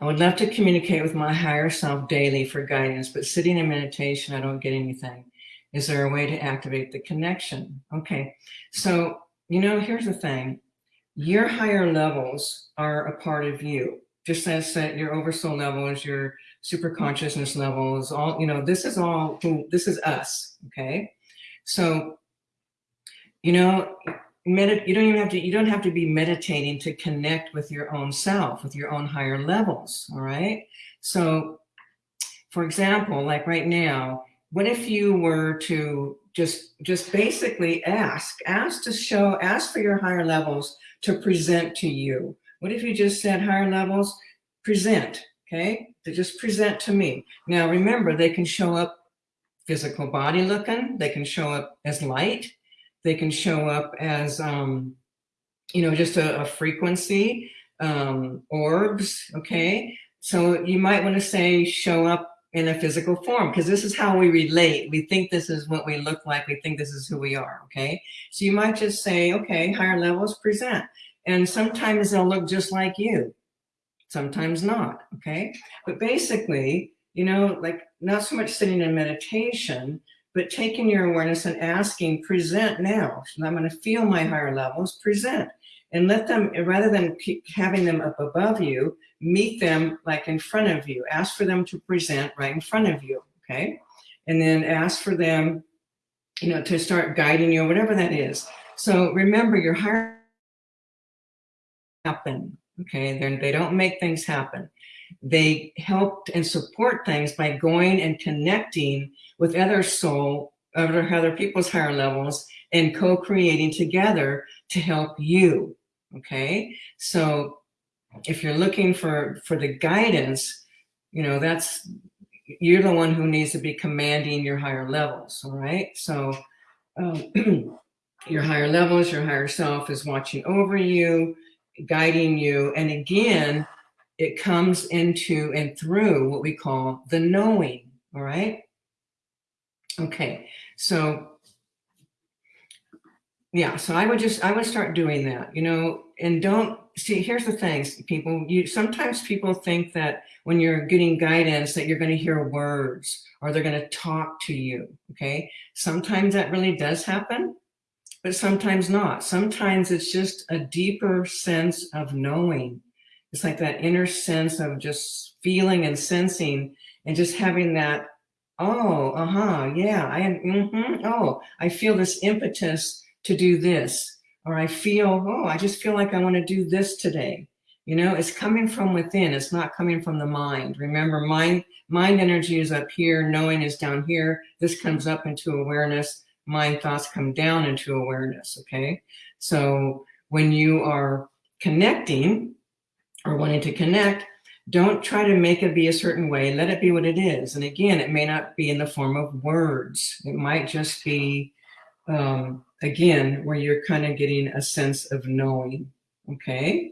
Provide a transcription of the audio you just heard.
I would love to communicate with my higher self daily for guidance, but sitting in meditation, I don't get anything. Is there a way to activate the connection? Okay, so, you know, here's the thing. Your higher levels are a part of you, just as that your oversoul levels, your super consciousness levels, all, you know, this is all, who this is us, okay? So, you know, medit you don't even have to, you don't have to be meditating to connect with your own self, with your own higher levels, all right? So, for example, like right now, what if you were to just just basically ask ask to show ask for your higher levels to present to you. What if you just said higher levels present okay? To just present to me. Now remember they can show up physical body looking they can show up as light they can show up as um you know just a, a frequency um orbs okay so you might want to say show up in a physical form because this is how we relate. We think this is what we look like. We think this is who we are, okay? So you might just say, okay, higher levels present. And sometimes they'll look just like you, sometimes not, okay? But basically, you know, like not so much sitting in meditation, but taking your awareness and asking, present now. So I'm gonna feel my higher levels, present. And let them, rather than keep having them up above you, meet them like in front of you. Ask for them to present right in front of you, okay? And then ask for them, you know, to start guiding you, whatever that is. So remember, your higher happen, okay? They're, they don't make things happen. They help and support things by going and connecting with other soul, other, other people's higher levels and co-creating together to help you, okay? So if you're looking for for the guidance you know that's you're the one who needs to be commanding your higher levels all right so um, your higher levels your higher self is watching over you guiding you and again it comes into and through what we call the knowing all right okay so yeah so i would just i would start doing that you know and don't see, here's the thing, people, you sometimes people think that when you're getting guidance that you're going to hear words or they're going to talk to you. Okay. Sometimes that really does happen, but sometimes not. Sometimes it's just a deeper sense of knowing. It's like that inner sense of just feeling and sensing and just having that, oh, uh-huh, yeah, I am, mm -hmm, oh, I feel this impetus to do this or I feel, oh, I just feel like I want to do this today. You know, it's coming from within. It's not coming from the mind. Remember, mind, mind energy is up here. Knowing is down here. This comes up into awareness. Mind thoughts come down into awareness. Okay. So when you are connecting or wanting to connect, don't try to make it be a certain way. Let it be what it is. And again, it may not be in the form of words. It might just be um, again, where you're kind of getting a sense of knowing, okay?